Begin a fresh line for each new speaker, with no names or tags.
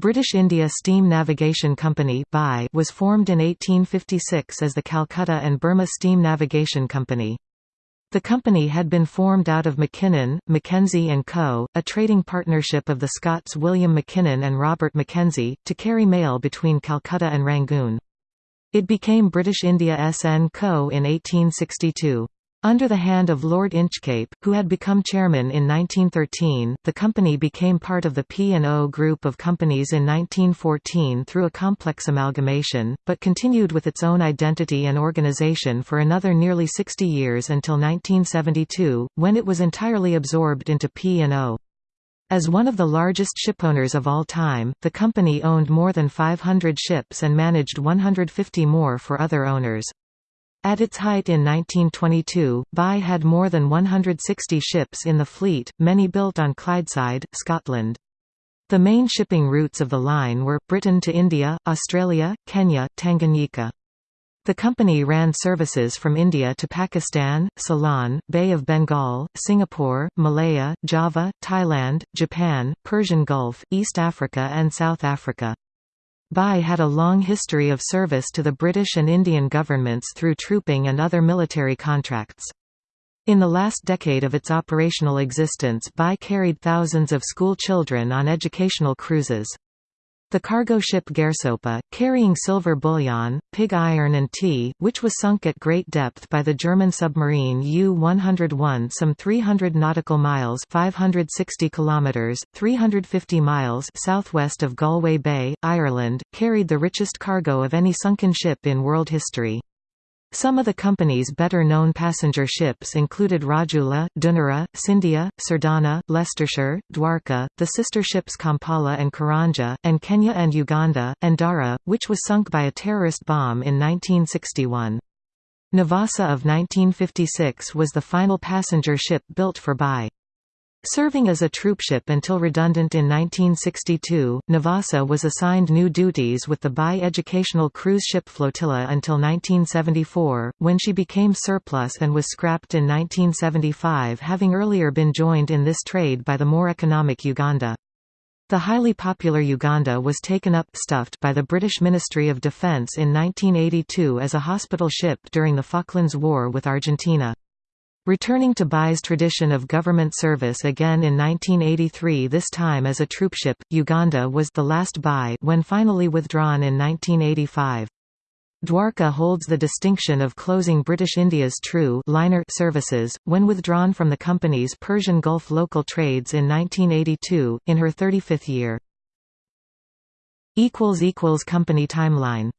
British India Steam Navigation Company was formed in 1856 as the Calcutta and Burma Steam Navigation Company. The company had been formed out of Mackinnon, Mackenzie and Co., a trading partnership of the Scots William Mackinnon and Robert Mackenzie, to carry mail between Calcutta and Rangoon. It became British India SN Co. in 1862. Under the hand of Lord Inchcape, who had become chairman in 1913, the company became part of the P&O group of companies in 1914 through a complex amalgamation, but continued with its own identity and organisation for another nearly 60 years until 1972, when it was entirely absorbed into P&O. As one of the largest shipowners of all time, the company owned more than 500 ships and managed 150 more for other owners. At its height in 1922, BI had more than 160 ships in the fleet, many built on Clydeside, Scotland. The main shipping routes of the line were, Britain to India, Australia, Kenya, Tanganyika. The company ran services from India to Pakistan, Ceylon, Bay of Bengal, Singapore, Malaya, Java, Thailand, Japan, Persian Gulf, East Africa and South Africa. BI had a long history of service to the British and Indian governments through trooping and other military contracts. In the last decade of its operational existence BI carried thousands of school children on educational cruises. The cargo ship Gairsoppa, carrying silver bullion, pig iron and tea, which was sunk at great depth by the German submarine U-101 some 300 nautical miles 560 kilometers, 350 miles southwest of Galway Bay, Ireland, carried the richest cargo of any sunken ship in world history. Some of the company's better-known passenger ships included Rajula, Dunera, Scindia, Sirdhana, Leicestershire, Dwarka, the sister ships Kampala and Karanja, and Kenya and Uganda, and Dara, which was sunk by a terrorist bomb in 1961. Nevasa of 1956 was the final passenger ship built for BI. Serving as a troopship until redundant in 1962, Nevasa was assigned new duties with the BI-educational Cruise Ship Flotilla until 1974, when she became surplus and was scrapped in 1975 having earlier been joined in this trade by the more economic Uganda. The highly popular Uganda was taken up STUFT by the British Ministry of Defence in 1982 as a hospital ship during the Falklands War with Argentina. Returning to BI's tradition of government service again in 1983 this time as a troopship, Uganda was the last BI when finally withdrawn in 1985. Dwarka holds the distinction of closing British India's true liner services, when withdrawn from the company's Persian Gulf local trades in 1982, in her 35th year. Company timeline